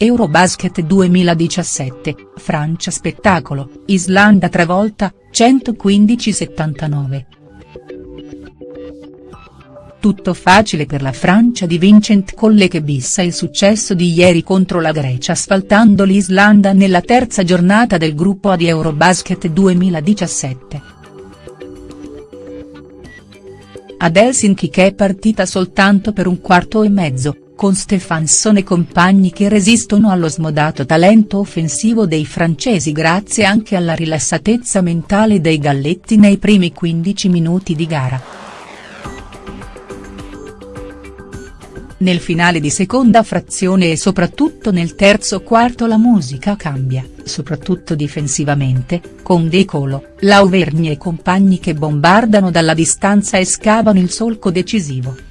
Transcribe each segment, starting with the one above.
Eurobasket 2017, Francia spettacolo, Islanda travolta, 115-79. Tutto facile per la Francia di Vincent Colle che bissa il successo di ieri contro la Grecia asfaltando l'Islanda nella terza giornata del gruppo A di Eurobasket 2017. Ad Helsinki che è partita soltanto per un quarto e mezzo, con Stefansson e compagni che resistono allo smodato talento offensivo dei francesi grazie anche alla rilassatezza mentale dei galletti nei primi 15 minuti di gara. Nel finale di seconda frazione e soprattutto nel terzo quarto la musica cambia, soprattutto difensivamente, con De Colo, Lauvergne e compagni che bombardano dalla distanza e scavano il solco decisivo.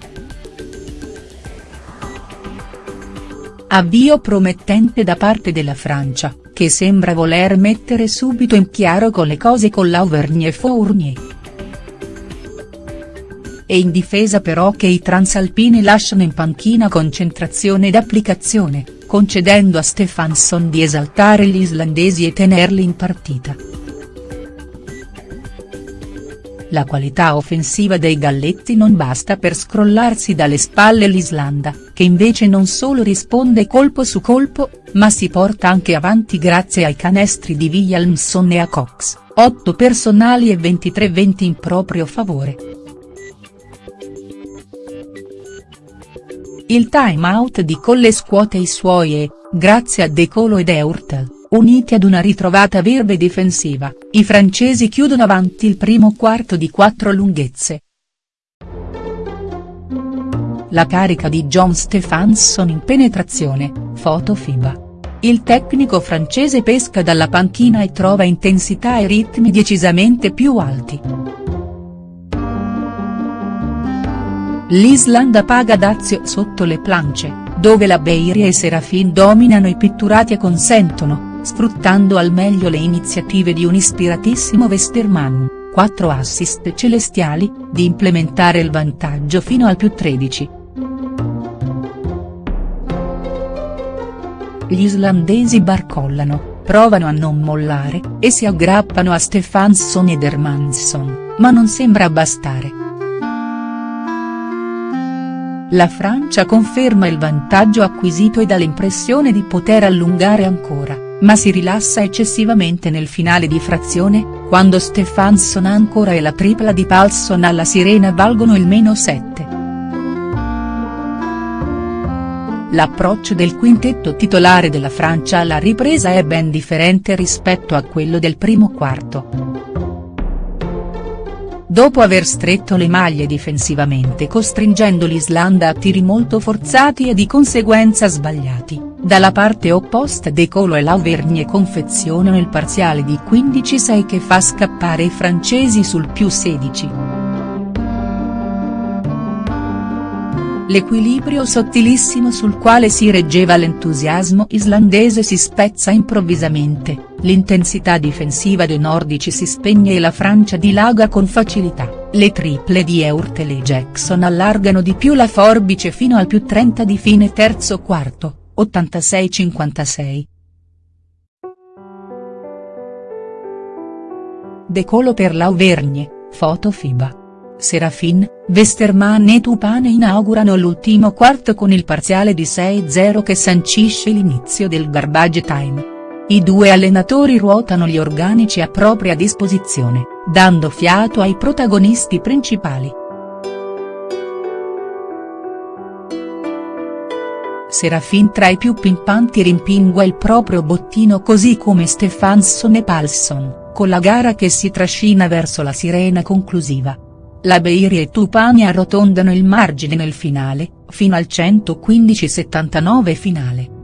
Avvio promettente da parte della Francia, che sembra voler mettere subito in chiaro con le cose con Lauvergne e Fournier. E in difesa però che i transalpini lasciano in panchina concentrazione ed applicazione, concedendo a Stefansson di esaltare gli islandesi e tenerli in partita. La qualità offensiva dei Galletti non basta per scrollarsi dalle spalle l'Islanda, che invece non solo risponde colpo su colpo, ma si porta anche avanti grazie ai canestri di Williamson e a Cox, 8 personali e 23-20 in proprio favore. Il time out di Colle scuote i suoi e, grazie a De Colo ed Eurtel, Uniti ad una ritrovata verve difensiva, i francesi chiudono avanti il primo quarto di quattro lunghezze. La carica di John Stefansson in penetrazione, foto FIBA. Il tecnico francese pesca dalla panchina e trova intensità e ritmi decisamente più alti. L'Islanda paga dazio sotto le planche, dove la Beiria e Serafin dominano i pitturati e consentono, sfruttando al meglio le iniziative di un ispiratissimo Westermann, 4 assist celestiali, di implementare il vantaggio fino al più 13. Gli islandesi barcollano, provano a non mollare, e si aggrappano a Stefansson ed Hermansson, ma non sembra bastare. La Francia conferma il vantaggio acquisito e dà l'impressione di poter allungare ancora ma si rilassa eccessivamente nel finale di frazione, quando Stefansson ancora e la tripla di Palsson alla sirena valgono il meno 7. L'approccio del quintetto titolare della Francia alla ripresa è ben differente rispetto a quello del primo quarto. Dopo aver stretto le maglie difensivamente costringendo l'Islanda a tiri molto forzati e di conseguenza sbagliati, dalla parte opposta De Colo e Lauvergne confezionano il parziale di 15-6 che fa scappare i francesi sul più 16. L'equilibrio sottilissimo sul quale si reggeva l'entusiasmo islandese si spezza improvvisamente, l'intensità difensiva dei nordici si spegne e la Francia dilaga con facilità, le triple di Eurtel e Jackson allargano di più la forbice fino al più 30 di fine terzo quarto. 86-56. Decolo per l'Auvergne, foto FIBA. Serafin, Westermann e Tupane inaugurano l'ultimo quarto con il parziale di 6-0 che sancisce l'inizio del garbage time. I due allenatori ruotano gli organici a propria disposizione, dando fiato ai protagonisti principali. Serafin tra i più pimpanti rimpingua il proprio bottino così come Stefansson e Palsson, con la gara che si trascina verso la sirena conclusiva. La Beiri e Tupani arrotondano il margine nel finale, fino al 115-79 finale.